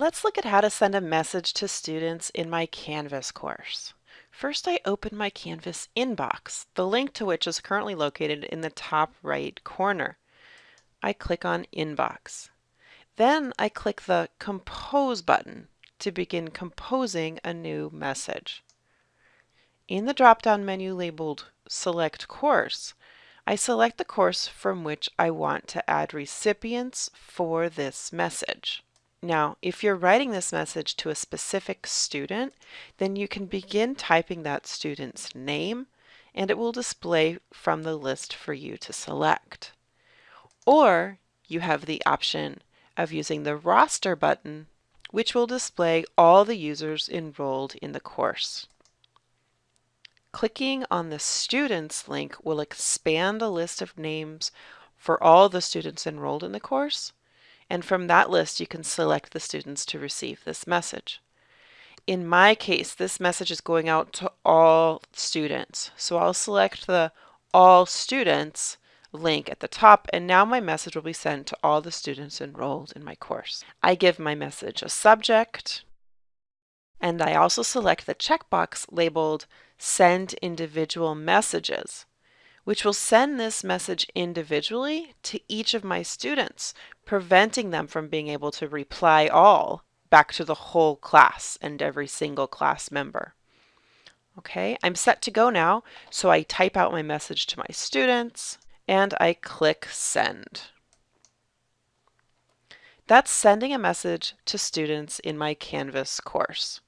Let's look at how to send a message to students in my Canvas course. First, I open my Canvas inbox, the link to which is currently located in the top right corner. I click on Inbox. Then I click the Compose button to begin composing a new message. In the drop-down menu labeled Select Course, I select the course from which I want to add recipients for this message. Now, if you're writing this message to a specific student, then you can begin typing that student's name and it will display from the list for you to select. Or you have the option of using the roster button, which will display all the users enrolled in the course. Clicking on the Students link will expand the list of names for all the students enrolled in the course and from that list you can select the students to receive this message. In my case, this message is going out to all students. So I'll select the All Students link at the top and now my message will be sent to all the students enrolled in my course. I give my message a subject and I also select the checkbox labeled Send Individual Messages which will send this message individually to each of my students, preventing them from being able to reply all back to the whole class and every single class member. Okay, I'm set to go now, so I type out my message to my students and I click send. That's sending a message to students in my Canvas course.